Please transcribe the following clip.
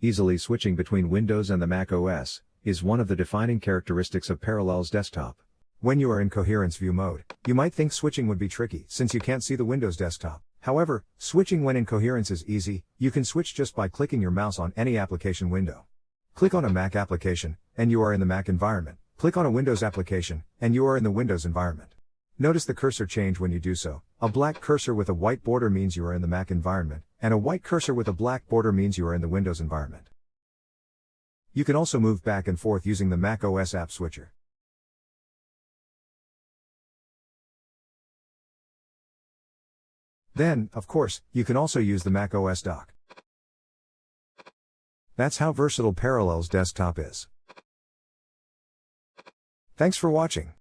Easily switching between Windows and the Mac OS is one of the defining characteristics of Parallels Desktop. When you are in coherence view mode, you might think switching would be tricky since you can't see the Windows desktop. However, switching when in coherence is easy, you can switch just by clicking your mouse on any application window. Click on a Mac application, and you are in the Mac environment. Click on a Windows application, and you are in the Windows environment. Notice the cursor change when you do so. A black cursor with a white border means you are in the Mac environment, and a white cursor with a black border means you are in the Windows environment. You can also move back and forth using the Mac OS app switcher. Then, of course, you can also use the Mac OS dock. That's how versatile Parallels Desktop is. Thanks for watching.